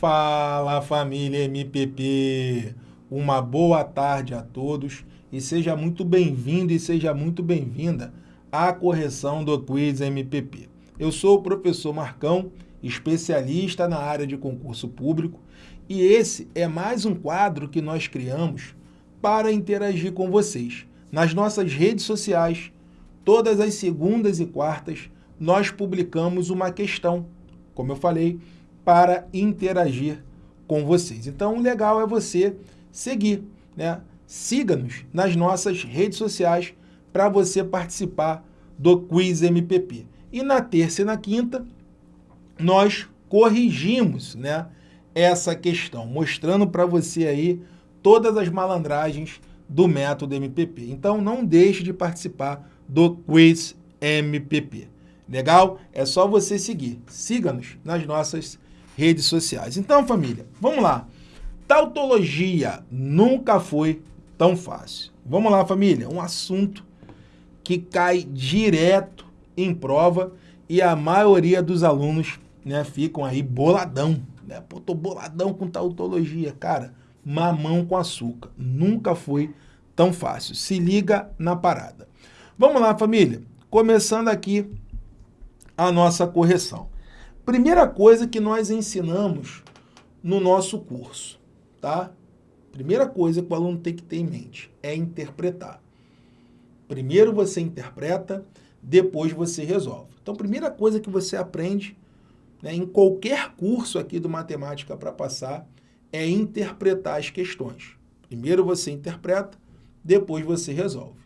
Fala família MPP, uma boa tarde a todos e seja muito bem-vindo e seja muito bem-vinda à correção do Quiz MPP. Eu sou o professor Marcão, especialista na área de concurso público e esse é mais um quadro que nós criamos para interagir com vocês. Nas nossas redes sociais, todas as segundas e quartas, nós publicamos uma questão, como eu falei, para interagir com vocês. Então, o legal é você seguir, né? Siga-nos nas nossas redes sociais para você participar do Quiz MPP. E na terça e na quinta, nós corrigimos né, essa questão, mostrando para você aí todas as malandragens do método MPP. Então, não deixe de participar do Quiz MPP. Legal? É só você seguir. Siga-nos nas nossas redes sociais. Então, família, vamos lá. Tautologia nunca foi tão fácil. Vamos lá, família. Um assunto que cai direto em prova e a maioria dos alunos né, ficam aí boladão. Né? Pô, tô boladão com tautologia. Cara, mamão com açúcar. Nunca foi tão fácil. Se liga na parada. Vamos lá, família. Começando aqui a nossa correção. Primeira coisa que nós ensinamos no nosso curso, tá? Primeira coisa que o aluno tem que ter em mente é interpretar. Primeiro você interpreta, depois você resolve. Então, primeira coisa que você aprende né, em qualquer curso aqui do Matemática para Passar é interpretar as questões. Primeiro você interpreta, depois você resolve.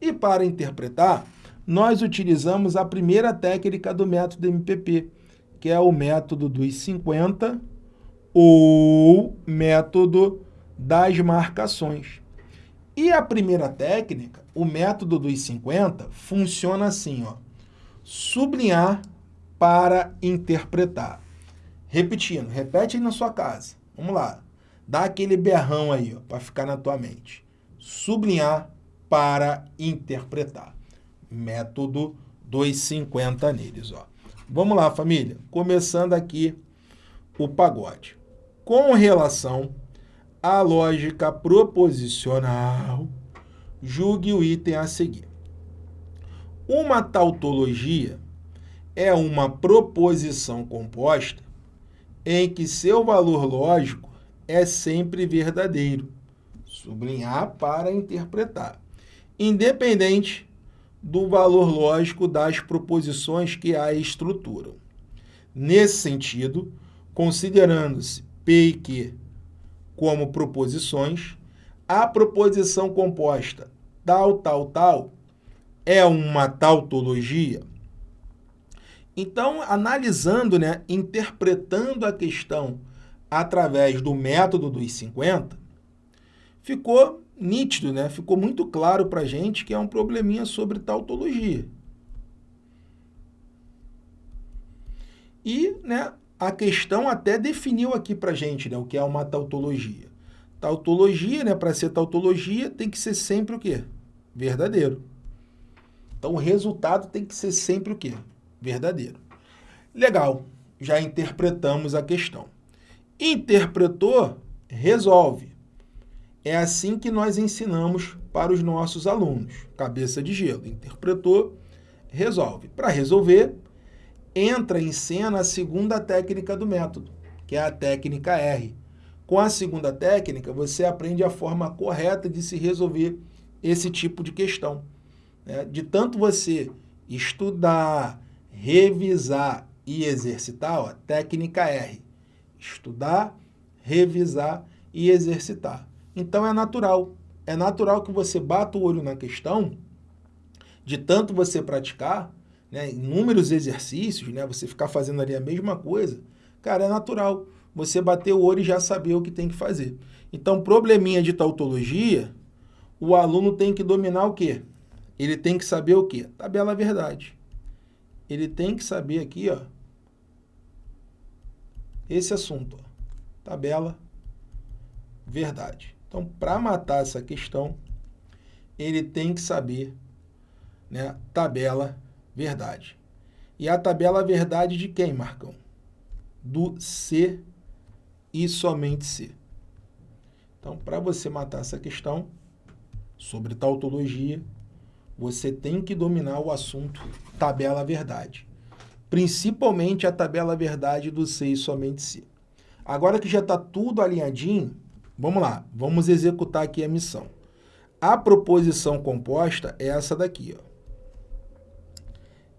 E para interpretar, nós utilizamos a primeira técnica do método MPP, que é o método dos 50 ou método das marcações. E a primeira técnica, o método dos 50, funciona assim, ó. Sublinhar para interpretar. Repetindo, repete aí na sua casa. Vamos lá. Dá aquele berrão aí, ó, para ficar na tua mente. Sublinhar para interpretar. Método 250 neles, ó. Vamos lá, família. Começando aqui o pagode. Com relação à lógica proposicional, julgue o item a seguir. Uma tautologia é uma proposição composta em que seu valor lógico é sempre verdadeiro. Sublinhar para interpretar. Independente do valor lógico das proposições que a estruturam. Nesse sentido, considerando-se P e Q como proposições, a proposição composta tal, tal, tal é uma tautologia. Então, analisando, né, interpretando a questão através do método dos 50, ficou nítido, né? ficou muito claro para a gente que é um probleminha sobre tautologia. E né, a questão até definiu aqui para a gente né, o que é uma tautologia. Tautologia, né, para ser tautologia, tem que ser sempre o quê? Verdadeiro. Então, o resultado tem que ser sempre o quê? Verdadeiro. Legal, já interpretamos a questão. Interpretou, resolve. É assim que nós ensinamos para os nossos alunos. Cabeça de gelo. Interpretou, resolve. Para resolver, entra em cena a segunda técnica do método, que é a técnica R. Com a segunda técnica, você aprende a forma correta de se resolver esse tipo de questão. Né? De tanto você estudar, revisar e exercitar, ó, técnica R. Estudar, revisar e exercitar. Então é natural. É natural que você bata o olho na questão, de tanto você praticar, né, inúmeros exercícios, né, você ficar fazendo ali a mesma coisa, cara, é natural você bater o olho e já saber o que tem que fazer. Então, probleminha de tautologia, o aluno tem que dominar o quê? Ele tem que saber o quê? Tabela verdade. Ele tem que saber aqui, ó, esse assunto, ó, tabela verdade. Então, para matar essa questão, ele tem que saber né, tabela verdade. E a tabela verdade de quem, Marcão? Do C e somente C. Então, para você matar essa questão sobre tautologia, você tem que dominar o assunto tabela verdade. Principalmente a tabela verdade do C e somente C. Agora que já está tudo alinhadinho, vamos lá, vamos executar aqui a missão. A proposição composta é essa daqui. Ó.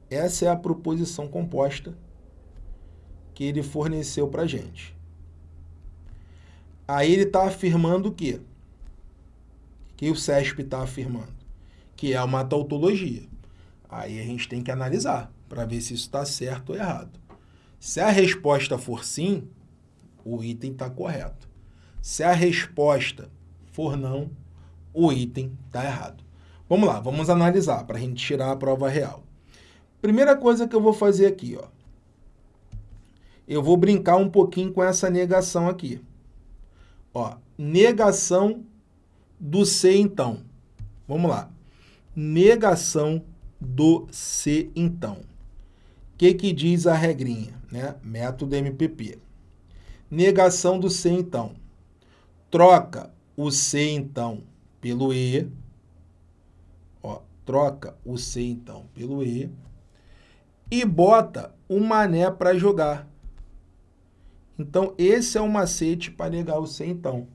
Essa é a proposição composta que ele forneceu para a gente. Aí ele está afirmando o quê? Que o CESP está afirmando? Que é uma tautologia. Aí a gente tem que analisar para ver se isso está certo ou errado. Se a resposta for sim, o item está correto. Se a resposta for não, o item está errado. Vamos lá, vamos analisar para a gente tirar a prova real. Primeira coisa que eu vou fazer aqui, ó. Eu vou brincar um pouquinho com essa negação aqui. Ó, negação do C, então. Vamos lá. Negação do C, então. O que, que diz a regrinha? Né? Método MPP. Negação do C, então. Troca o C, então, pelo E. Ó, troca o C, então, pelo E. E bota o mané para jogar. Então, esse é o macete para negar o C, então.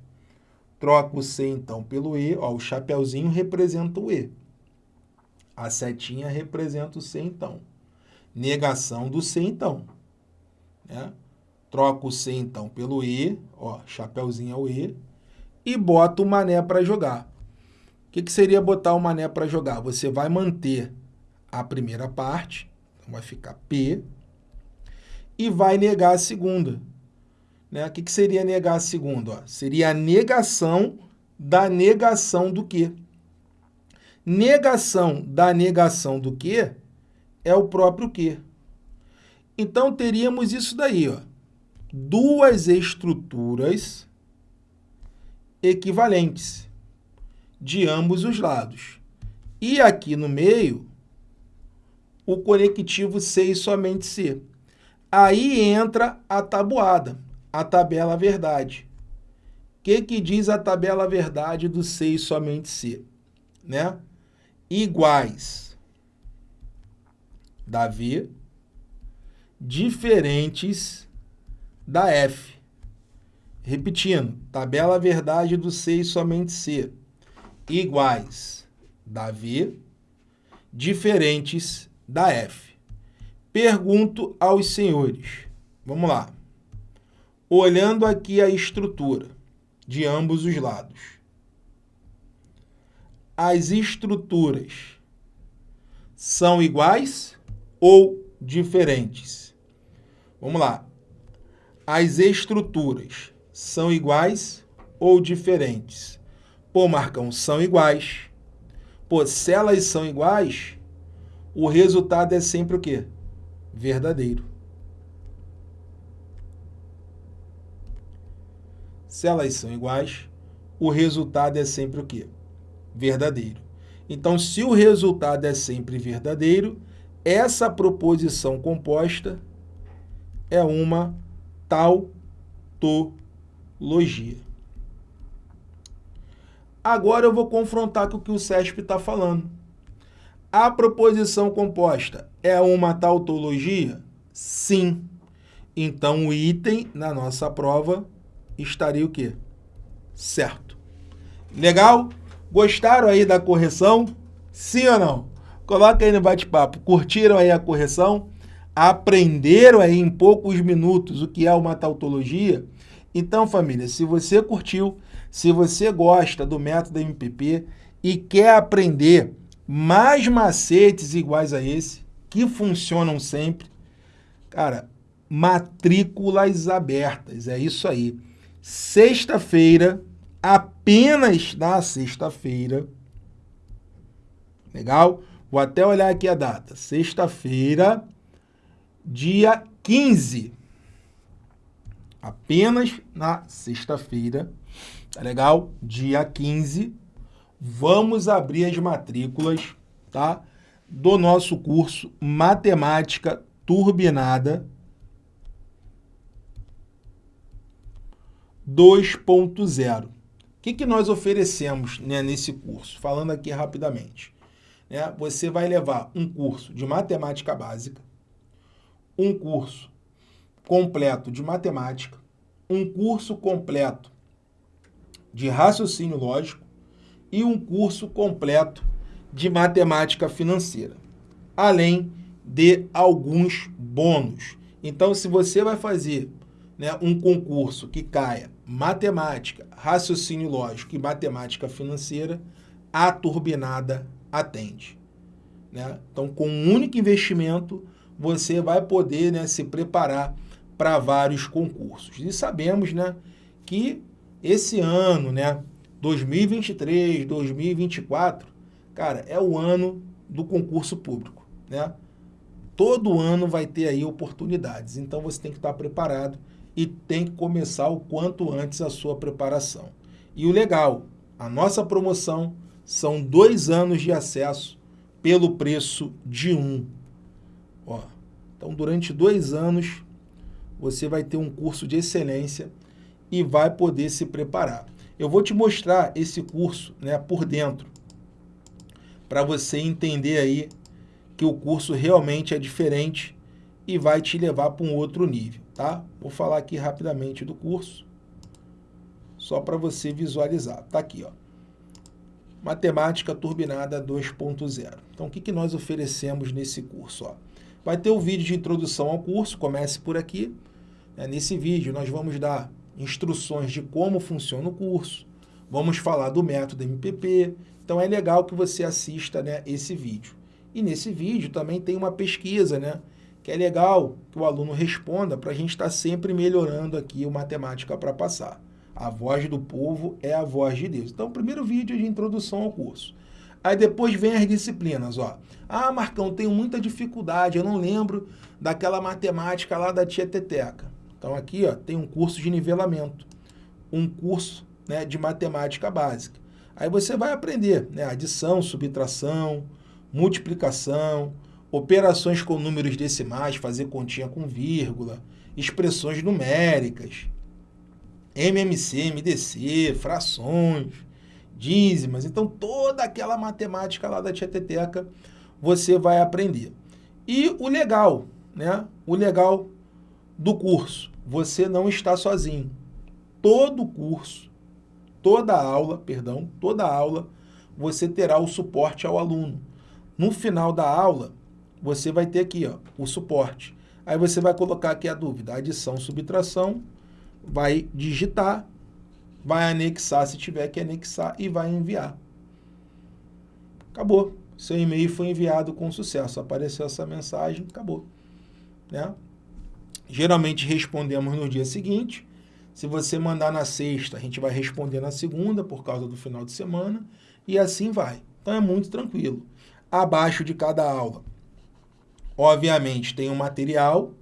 Troca o C, então, pelo E. Ó, o chapeuzinho representa o E. A setinha representa o C, então. Negação do C, então. Né? Troca o C, então, pelo E, ó, chapeuzinho é o E, e bota o mané para jogar. O que, que seria botar o mané para jogar? Você vai manter a primeira parte, então vai ficar P, e vai negar a segunda. Né? O que, que seria negar a segunda? Ó, seria a negação da negação do quê? Negação da negação do quê é o próprio quê. Então, teríamos isso daí, ó duas estruturas equivalentes de ambos os lados. E aqui no meio, o conectivo C e somente C. Aí entra a tabuada, a tabela verdade. O que, que diz a tabela verdade do C e somente C? Né? Iguais da V, diferentes da F. Repetindo, tabela verdade do C e somente C, iguais da V, diferentes da F. Pergunto aos senhores, vamos lá. Olhando aqui a estrutura de ambos os lados. As estruturas são iguais ou diferentes? Vamos lá as estruturas são iguais ou diferentes? Pô, Marcão, são iguais. Pô, se elas são iguais, o resultado é sempre o quê? Verdadeiro. Se elas são iguais, o resultado é sempre o quê? Verdadeiro. Então, se o resultado é sempre verdadeiro, essa proposição composta é uma tautologia. Agora eu vou confrontar com o que o CESP está falando. A proposição composta é uma tautologia? Sim. Então o item na nossa prova estaria o quê? Certo. Legal? Gostaram aí da correção? Sim ou não? Coloca aí no bate-papo. Curtiram aí a correção? aprenderam aí em poucos minutos o que é uma tautologia. Então, família, se você curtiu, se você gosta do método MPP e quer aprender mais macetes iguais a esse, que funcionam sempre, cara, matrículas abertas, é isso aí. Sexta-feira, apenas na sexta-feira, legal? Vou até olhar aqui a data. Sexta-feira, dia 15. Apenas na sexta-feira, tá legal? Dia 15, vamos abrir as matrículas, tá? Do nosso curso Matemática Turbinada. 2.0. O que, que nós oferecemos né, nesse curso? Falando aqui rapidamente. Né, você vai levar um curso de matemática básica, um curso completo de matemática, um curso completo de raciocínio lógico e um curso completo de matemática financeira, além de alguns bônus. Então, se você vai fazer né, um concurso que caia matemática, raciocínio lógico e matemática financeira, a turbinada atende. Né? Então, com um único investimento, você vai poder né, se preparar para vários concursos. E sabemos né, que esse ano, né, 2023, 2024, cara, é o ano do concurso público. Né? Todo ano vai ter aí oportunidades, então você tem que estar preparado e tem que começar o quanto antes a sua preparação. E o legal, a nossa promoção são dois anos de acesso pelo preço de um. Ó, então, durante dois anos, você vai ter um curso de excelência e vai poder se preparar. Eu vou te mostrar esse curso né, por dentro, para você entender aí que o curso realmente é diferente e vai te levar para um outro nível tá? Vou falar aqui rapidamente do curso, só para você visualizar. Tá aqui, ó. Matemática Turbinada 2.0. Então, o que, que nós oferecemos nesse curso? Ó? Vai ter o vídeo de introdução ao curso, comece por aqui. Né? Nesse vídeo, nós vamos dar instruções de como funciona o curso, vamos falar do método MPP. Então, é legal que você assista né, esse vídeo. E nesse vídeo também tem uma pesquisa, né? que é legal que o aluno responda para a gente estar tá sempre melhorando aqui o matemática para passar. A voz do povo é a voz de Deus. Então, primeiro vídeo de introdução ao curso. Aí depois vem as disciplinas, ó. Ah, Marcão, tenho muita dificuldade, eu não lembro daquela matemática lá da tia Teteca. Então aqui, ó, tem um curso de nivelamento, um curso né, de matemática básica. Aí você vai aprender né, adição, subtração, multiplicação, operações com números decimais, fazer continha com vírgula, expressões numéricas, MMC, MDC, frações, dízimas. Então, toda aquela matemática lá da Tieteteca você vai aprender. E o legal, né? O legal do curso, você não está sozinho. Todo curso, toda aula, perdão, toda aula, você terá o suporte ao aluno. No final da aula, você vai ter aqui ó, o suporte. Aí você vai colocar aqui a dúvida, adição, subtração, vai digitar, vai anexar se tiver que anexar e vai enviar. Acabou. Seu e-mail foi enviado com sucesso. Apareceu essa mensagem, acabou. Né? Geralmente respondemos no dia seguinte. Se você mandar na sexta, a gente vai responder na segunda, por causa do final de semana, e assim vai. Então é muito tranquilo. Abaixo de cada aula, Obviamente, tem um material.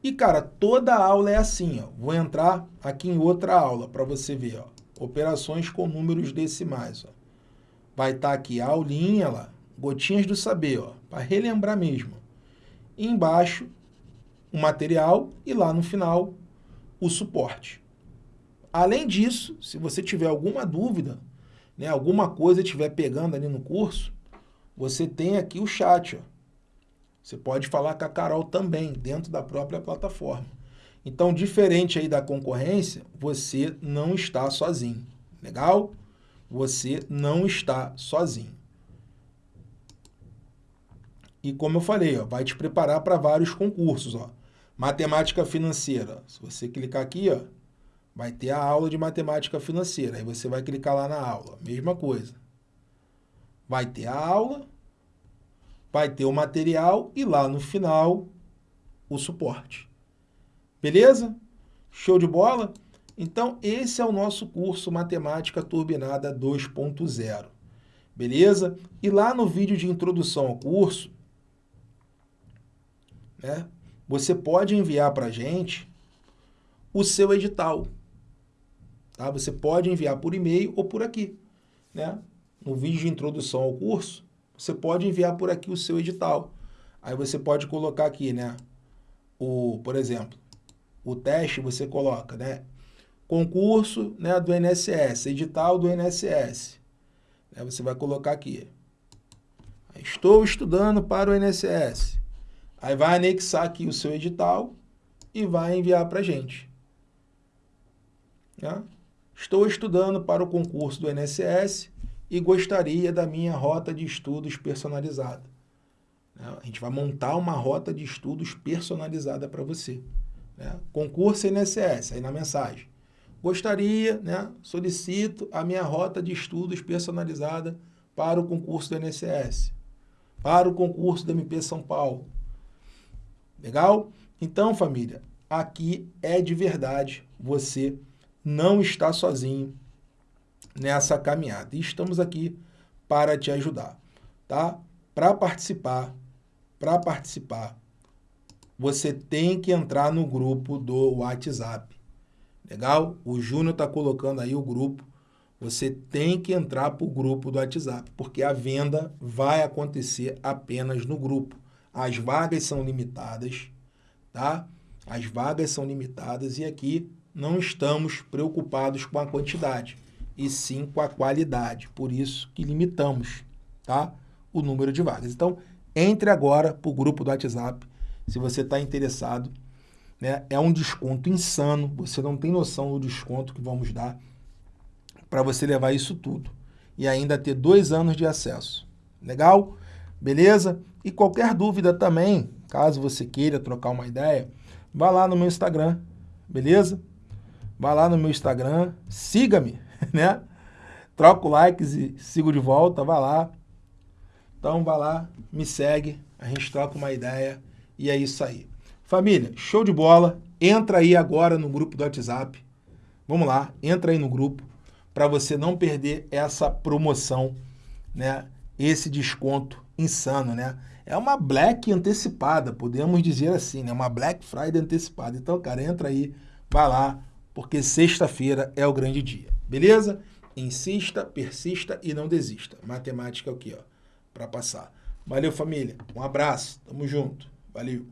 E, cara, toda aula é assim, ó. Vou entrar aqui em outra aula para você ver, ó. Operações com números decimais, ó. Vai estar tá aqui a aulinha lá, gotinhas do saber, ó, para relembrar mesmo. E embaixo, o material e lá no final, o suporte. Além disso, se você tiver alguma dúvida, né, alguma coisa estiver pegando ali no curso, você tem aqui o chat, ó. Você pode falar com a Carol também, dentro da própria plataforma. Então, diferente aí da concorrência, você não está sozinho. Legal? Você não está sozinho. E como eu falei, ó, vai te preparar para vários concursos. Ó. Matemática financeira. Se você clicar aqui, ó, vai ter a aula de matemática financeira. Aí você vai clicar lá na aula. Mesma coisa. Vai ter a aula vai ter o material e lá no final o suporte. Beleza? Show de bola? Então, esse é o nosso curso Matemática Turbinada 2.0. Beleza? E lá no vídeo de introdução ao curso, né, você pode enviar para a gente o seu edital. Tá? Você pode enviar por e-mail ou por aqui. Né? No vídeo de introdução ao curso, você pode enviar por aqui o seu edital. Aí você pode colocar aqui, né? O, por exemplo, o teste você coloca, né? concurso né, do INSS, edital do INSS. Né, você vai colocar aqui. Estou estudando para o INSS. Aí vai anexar aqui o seu edital e vai enviar para a gente. Né? Estou estudando para o concurso do INSS e gostaria da minha rota de estudos personalizada. Né? A gente vai montar uma rota de estudos personalizada para você. Né? Concurso INSS, aí na mensagem. Gostaria, né, solicito a minha rota de estudos personalizada para o concurso do INSS, para o concurso do MP São Paulo. Legal? Então, família, aqui é de verdade, você não está sozinho nessa caminhada. E estamos aqui para te ajudar, tá? Para participar, para participar, você tem que entrar no grupo do WhatsApp. Legal? O Júnior está colocando aí o grupo. Você tem que entrar para o grupo do WhatsApp, porque a venda vai acontecer apenas no grupo. As vagas são limitadas, tá? As vagas são limitadas e aqui não estamos preocupados com a quantidade, e sim com a qualidade. Por isso que limitamos, tá? O número de vagas. Então, entre agora para o grupo do WhatsApp, se você está interessado né? É um desconto insano, você não tem noção do desconto que vamos dar para você levar isso tudo. E ainda ter dois anos de acesso. Legal? Beleza? E qualquer dúvida também, caso você queira trocar uma ideia, vá lá no meu Instagram, beleza? Vá lá no meu Instagram, siga-me, né? Troco likes e sigo de volta, vá lá. Então vá lá, me segue, a gente troca uma ideia e é isso aí. Família, show de bola. Entra aí agora no grupo do WhatsApp. Vamos lá, entra aí no grupo para você não perder essa promoção, né? Esse desconto insano, né? É uma Black antecipada, podemos dizer assim, né? Uma Black Friday antecipada. Então, cara, entra aí, vai lá, porque sexta-feira é o grande dia. Beleza? Insista, persista e não desista. Matemática é o que, ó, para passar. Valeu, família. Um abraço. Tamo junto. Valeu.